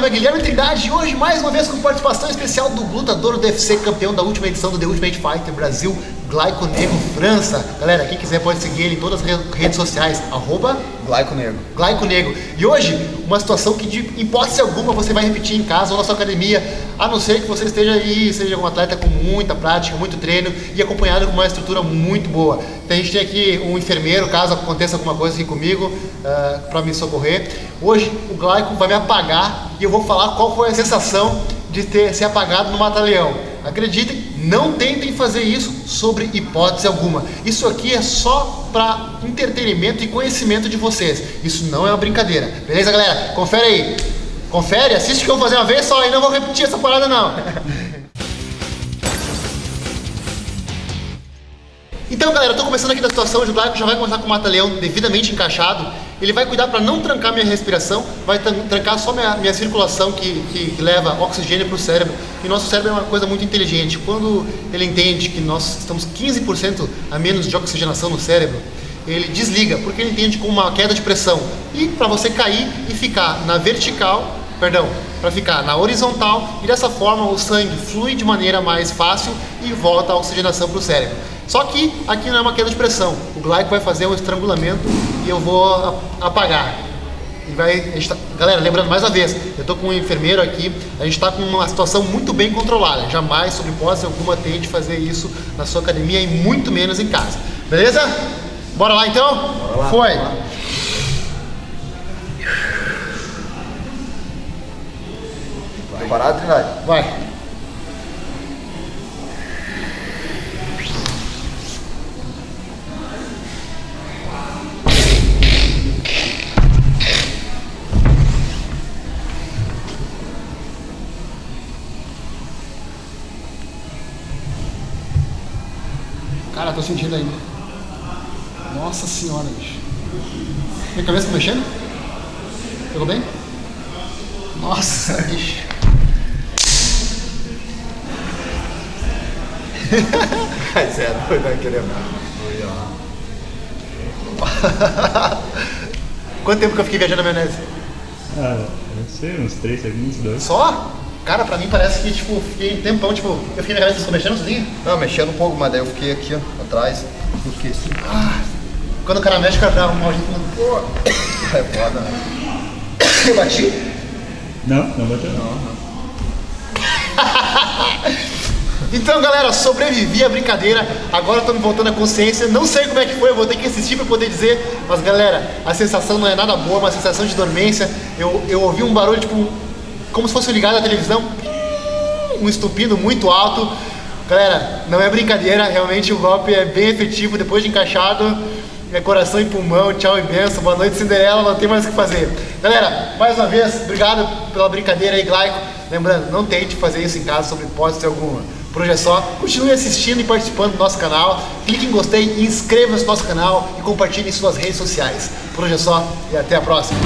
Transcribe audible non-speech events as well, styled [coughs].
nome é Guilherme Trindade e hoje mais uma vez com participação especial do lutador do UFC, campeão da última edição do The Ultimate Fighter Brasil, Glaico Negro França. Galera, quem quiser pode seguir ele em todas as redes sociais, arroba Glaico Negro. Glaico Negro. E hoje, uma situação que de hipótese alguma você vai repetir em casa ou na sua academia, a não ser que você esteja aí, seja um atleta com muita prática, muito treino e acompanhado com uma estrutura muito boa. Então a gente tem aqui um enfermeiro, caso aconteça alguma coisa aqui comigo, uh, eh, para me socorrer. Hoje o Glaico vai me apagar e eu vou falar qual foi a sensação de ter ser apagado no mata-leão. Acreditem, não tentem fazer isso sobre hipótese alguma. Isso aqui é só para entretenimento e conhecimento de vocês. Isso não é uma brincadeira. Beleza, galera? Confere aí. Confere, assiste que eu vou fazer uma vez só e não vou repetir essa parada não. [laughs] Então, galera, eu tô começando aqui da situação, o Glaico já vai começar com o mata-leão devidamente encaixado. Ele vai cuidar para não trancar minha respiração, vai trancar só minha, minha circulação que, que, leva oxigênio para o cérebro. E nosso cérebro é uma coisa muito inteligente. Quando ele entende que nós estamos 15% a menos de oxigenação no cérebro, ele desliga, porque ele entende como uma queda de pressão. E para você cair e ficar na vertical, perdão, para ficar na horizontal, e dessa forma o sangue flui de maneira mais fácil e volta a oxigenação para o cérebro. Só que aqui não é uma queda de pressão. O Glaico vai fazer um estrangulamento e eu vou apagar. E vai, tá, galera, lembrando mais uma vez, eu estou com um enfermeiro aqui, a gente está com uma situação muito bem controlada. Jamais, sob hipótese alguma, tente fazer isso na sua academia e muito menos em casa. Beleza? Bora lá então? Bora lá, Foi! Bora lá. Preparado, Trindade? Vai! Cara, tô sentindo ainda. Nossa senhora, bicho. Minha cabeça tá mexendo? Pegou bem? Nossa, [laughs] bicho. Mas é doido, vai querer Quanto tempo que eu fiquei viajando na maionese? Ah, não sei, uns 3 segundos, 2. Só? Cara, pra mim parece que, tipo, fiquei um tempão, tipo, eu fiquei na cabeça, vocês mexendo sozinho? Não, mexendo um pouco, mas daí eu fiquei aqui, ó, atrás. Eu fiquei assim. Ah, quando o cara mexe, o cara dá um mal Pô. [coughs] É foda, né? Eu [coughs] bati? Não, não bateu não. não. [laughs] então, galera, sobrevivi à brincadeira. Agora tô me voltando à consciência. Não sei como é que foi, eu vou ter que assistir pra poder dizer. Mas, galera, a sensação não é nada boa, uma sensação de dormência. Eu, eu ouvi um barulho, tipo, como se fosse ligado à televisão, um estupido muito alto. Galera, não é brincadeira, realmente o golpe é bem efetivo depois de encaixado. É coração e pulmão, tchau e benção, boa noite Cinderela, não tem mais o que fazer. Galera, mais uma vez, obrigado pela brincadeira aí, Glaico. Lembrando, não tente fazer isso em casa sobre hipótese alguma. Por hoje é só, continue assistindo e participando do nosso canal, clique em gostei, inscreva-se no nosso canal e compartilhe em suas redes sociais. Por hoje é só e até a próxima.